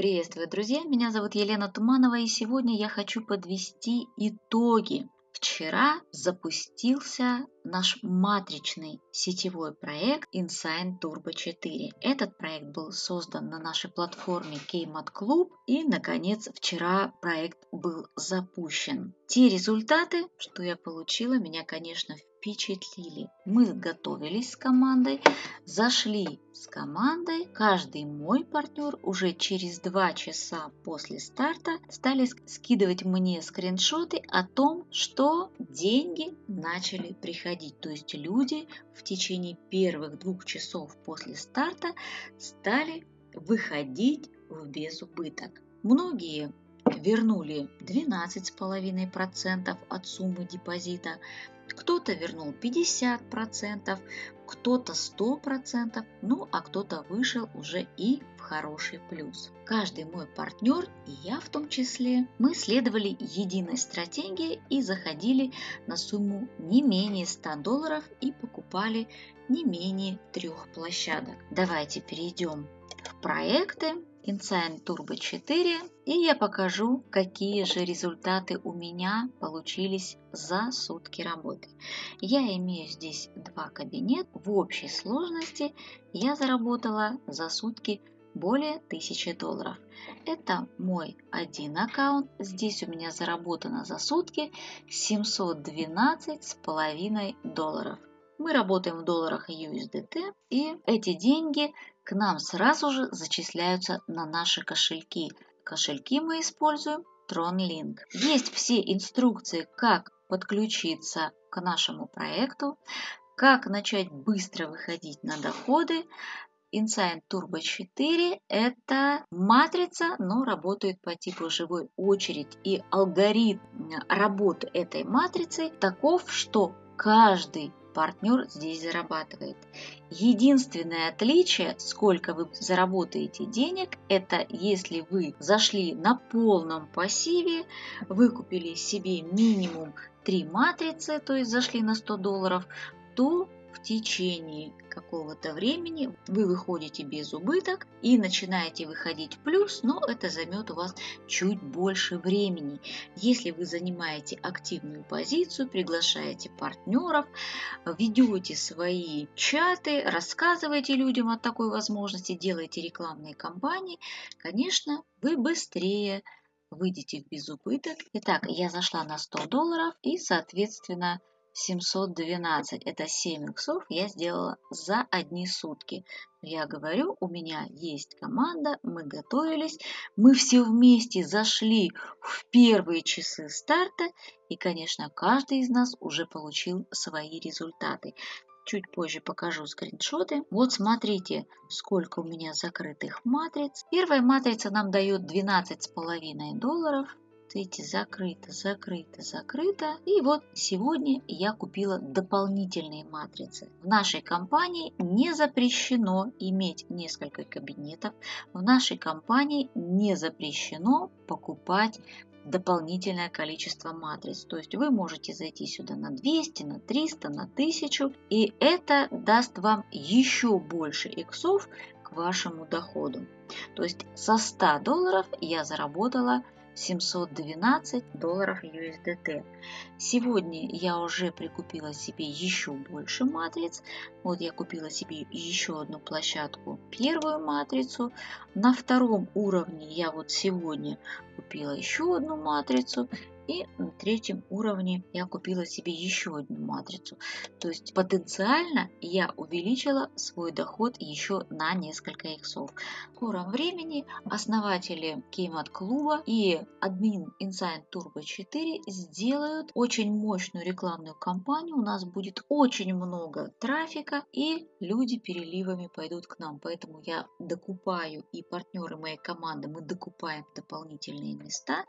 Приветствую, друзья! Меня зовут Елена Туманова, и сегодня я хочу подвести итоги. Вчера запустился наш матричный сетевой проект Insign Turbo 4. Этот проект был создан на нашей платформе Keymat Club и, наконец, вчера проект был запущен. Те результаты, что я получила, меня, конечно, впечатлили. Мы готовились с командой, зашли с командой. Каждый мой партнер уже через два часа после старта стали скидывать мне скриншоты о том, что деньги начали приходить. То есть люди в течение первых двух часов после старта стали выходить в безубыток. Многие вернули 12,5% от суммы депозита, кто-то вернул 50%, кто-то 100%, ну а кто-то вышел уже и в хороший плюс. Каждый мой партнер, и я в том числе, мы следовали единой стратегии и заходили на сумму не менее 100 долларов и покупали не менее трех площадок. Давайте перейдем в проекты InSign Turbo 4 и я покажу, какие же результаты у меня получились за сутки работы. Я имею здесь два кабинета. В общей сложности я заработала за сутки более 1000 долларов. Это мой один аккаунт. Здесь у меня заработано за сутки 712 с половиной долларов. Мы работаем в долларах USDT, и эти деньги к нам сразу же зачисляются на наши кошельки. Кошельки мы используем TronLink. Есть все инструкции, как подключиться к нашему проекту, как начать быстро выходить на доходы. Insign Turbo 4 – это матрица, но работает по типу живой очередь. И алгоритм работы этой матрицы таков, что каждый партнер здесь зарабатывает. Единственное отличие, сколько вы заработаете денег, это если вы зашли на полном пассиве, выкупили себе минимум 3 матрицы, то есть зашли на 100 долларов, то в течение какого-то времени вы выходите без убыток и начинаете выходить в плюс, но это займет у вас чуть больше времени. Если вы занимаете активную позицию, приглашаете партнеров, ведете свои чаты, рассказываете людям о такой возможности, делаете рекламные кампании, конечно, вы быстрее выйдете в безубыток. Итак, я зашла на 100 долларов и, соответственно, 712, это 7 иксов я сделала за одни сутки. Я говорю, у меня есть команда, мы готовились, мы все вместе зашли в первые часы старта, и, конечно, каждый из нас уже получил свои результаты. Чуть позже покажу скриншоты. Вот смотрите, сколько у меня закрытых матриц. Первая матрица нам дает 12,5 долларов видите, закрыто, закрыто, закрыто. И вот сегодня я купила дополнительные матрицы. В нашей компании не запрещено иметь несколько кабинетов. В нашей компании не запрещено покупать дополнительное количество матриц. То есть вы можете зайти сюда на 200, на 300, на 1000, и это даст вам еще больше иксов к вашему доходу. То есть со 100 долларов я заработала 712 долларов USDT. Сегодня я уже прикупила себе еще больше матриц. Вот я купила себе еще одну площадку, первую матрицу. На втором уровне я вот сегодня купила еще одну матрицу. И на третьем уровне я купила себе еще одну матрицу. То есть потенциально я увеличила свой доход еще на несколько иксов. В скором времени основатели Кеймат клуба и админ Insign Turbo 4 сделают очень мощную рекламную кампанию. У нас будет очень много трафика и люди переливами пойдут к нам. Поэтому я докупаю и партнеры моей команды, мы докупаем дополнительные места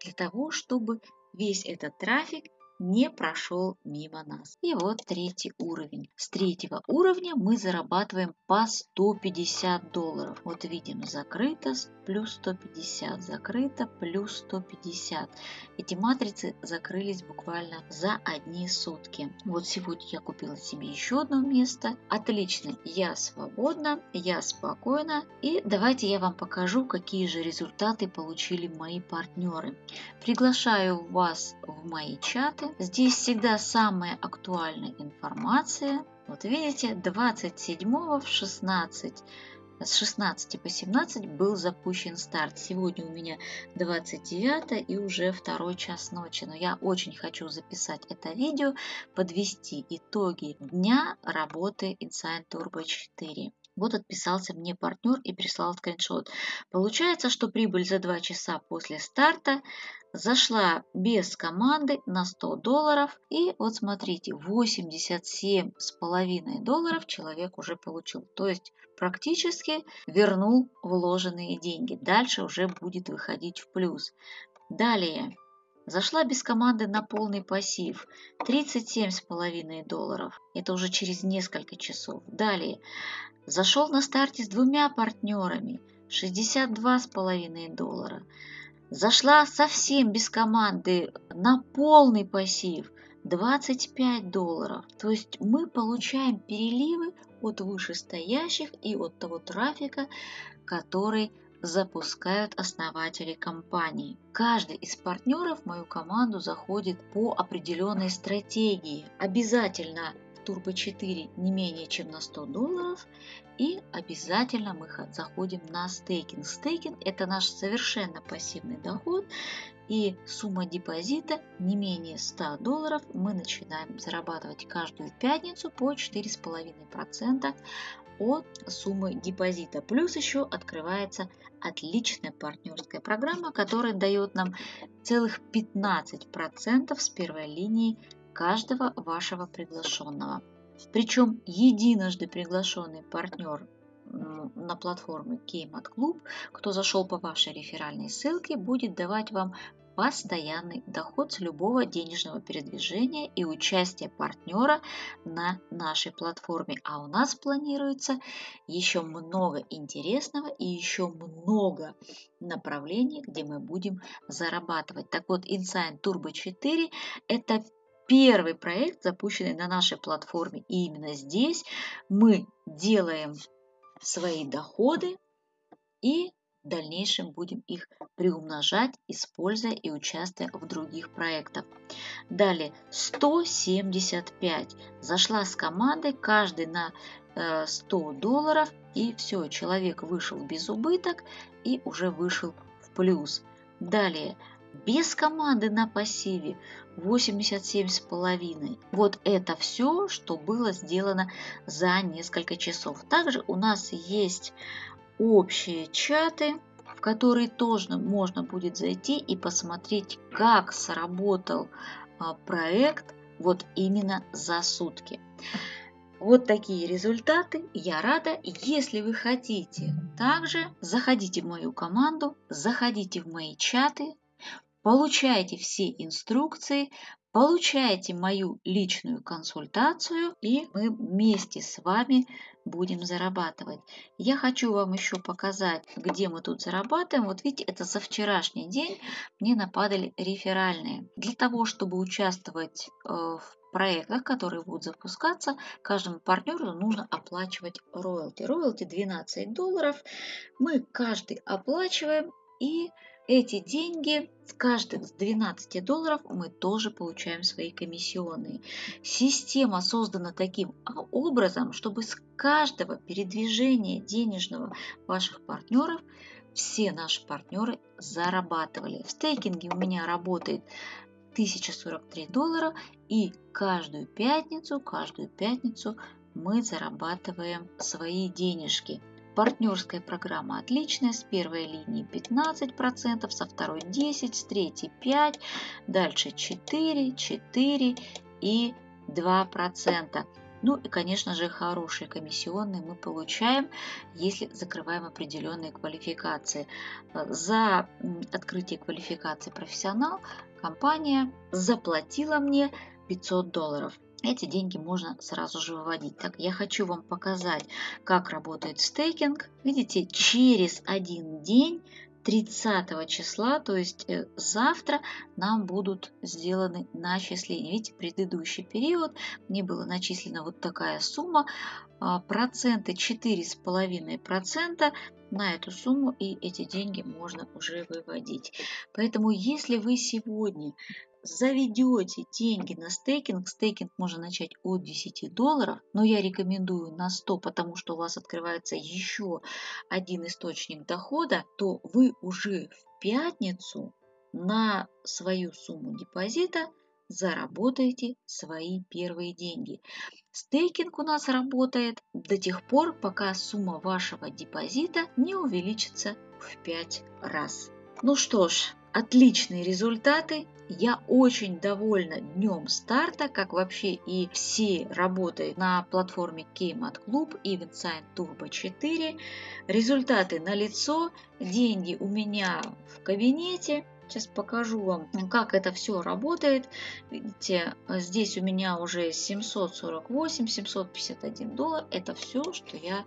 для того, чтобы весь этот трафик не прошел мимо нас. И вот третий уровень. С третьего уровня мы зарабатываем по 150 долларов. Вот видим, закрыто плюс 150, закрыто плюс 150. Эти матрицы закрылись буквально за одни сутки. Вот сегодня я купила себе еще одно место. Отлично, я свободна, я спокойна. И давайте я вам покажу, какие же результаты получили мои партнеры. Приглашаю вас в мои чаты. Здесь всегда самая актуальная информация. Вот видите, 27 в 16 с 16 по 17 был запущен старт. Сегодня у меня 29 и уже второй час ночи. Но я очень хочу записать это видео, подвести итоги дня работы Insign Turbo 4. Вот отписался мне партнер и прислал скриншот. Получается, что прибыль за 2 часа после старта зашла без команды на 100 долларов. И вот смотрите, 87,5 долларов человек уже получил. То есть практически вернул вложенные деньги. Дальше уже будет выходить в плюс. Далее. Зашла без команды на полный пассив. 37,5 долларов. Это уже через несколько часов. Далее. Зашел на старте с двумя партнерами. 62,5 доллара. Зашла совсем без команды на полный пассив 25 долларов. То есть мы получаем переливы от вышестоящих и от того трафика, который запускают основатели компании. Каждый из партнеров в мою команду заходит по определенной стратегии. Обязательно Turbo 4 не менее чем на 100 долларов. И обязательно мы заходим на стейкинг. Стейкинг – это наш совершенно пассивный доход. И сумма депозита не менее 100 долларов мы начинаем зарабатывать каждую пятницу по 4,5% от суммы депозита. Плюс еще открывается отличная партнерская программа, которая дает нам целых 15% с первой линии каждого вашего приглашенного. Причем единожды приглашенный партнер на платформе Keymat Club, кто зашел по вашей реферальной ссылке, будет давать вам постоянный доход с любого денежного передвижения и участия партнера на нашей платформе. А у нас планируется еще много интересного и еще много направлений, где мы будем зарабатывать. Так вот, Insign Turbo 4 – это первый проект, запущенный на нашей платформе. И именно здесь мы делаем свои доходы и в дальнейшем будем их приумножать, используя и участвуя в других проектах. Далее 175. Зашла с командой, каждый на 100 э, долларов, и все, человек вышел без убыток и уже вышел в плюс. Далее без команды на пассиве 87,5. Вот это все, что было сделано за несколько часов. Также у нас есть общие чаты, в которые тоже можно будет зайти и посмотреть, как сработал а, проект вот именно за сутки. Вот такие результаты. Я рада. Если вы хотите, также заходите в мою команду, заходите в мои чаты, получайте все инструкции, получайте мою личную консультацию, и мы вместе с вами будем зарабатывать. Я хочу вам еще показать, где мы тут зарабатываем. Вот видите, это за вчерашний день мне нападали реферальные. Для того, чтобы участвовать э, в проектах, которые будут запускаться, каждому партнеру нужно оплачивать роялти. Роялти 12 долларов. Мы каждый оплачиваем и эти деньги с каждых с 12 долларов мы тоже получаем свои комиссионные. Система создана таким образом, чтобы с каждого передвижения денежного ваших партнеров все наши партнеры зарабатывали. В стейкинге у меня работает 1043 доллара и каждую пятницу, каждую пятницу мы зарабатываем свои денежки. Партнерская программа отличная, с первой линии 15%, со второй 10%, с третьей 5%, дальше 4%, 4% и 2%. Ну и, конечно же, хорошие комиссионные мы получаем, если закрываем определенные квалификации. За открытие квалификации профессионал компания заплатила мне 500 долларов. Эти деньги можно сразу же выводить. Так, я хочу вам показать, как работает стейкинг. Видите, через один день 30 числа, то есть э, завтра, нам будут сделаны начисления. Видите, предыдущий период мне было начислена вот такая сумма, а, проценты 4,5% на эту сумму, и эти деньги можно уже выводить. Поэтому, если вы сегодня заведете деньги на стейкинг, стейкинг можно начать от 10 долларов, но я рекомендую на 100, потому что у вас открывается еще один источник дохода, то вы уже в пятницу на свою сумму депозита заработаете свои первые деньги. Стейкинг у нас работает до тех пор, пока сумма вашего депозита не увеличится в 5 раз. Ну что ж, отличные результаты. Я очень довольна днем старта, как вообще и все работы на платформе Keymat Club и Vincent Turbo 4. Результаты налицо, деньги у меня в кабинете. Сейчас покажу вам, как это все работает. Видите, здесь у меня уже 748-751 доллар. Это все, что я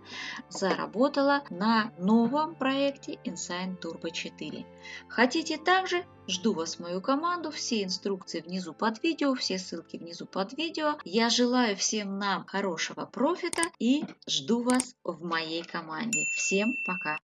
заработала на новом проекте Insign Turbo 4. Хотите также? Жду вас в мою команду. Все инструкции внизу под видео, все ссылки внизу под видео. Я желаю всем нам хорошего профита и жду вас в моей команде. Всем пока!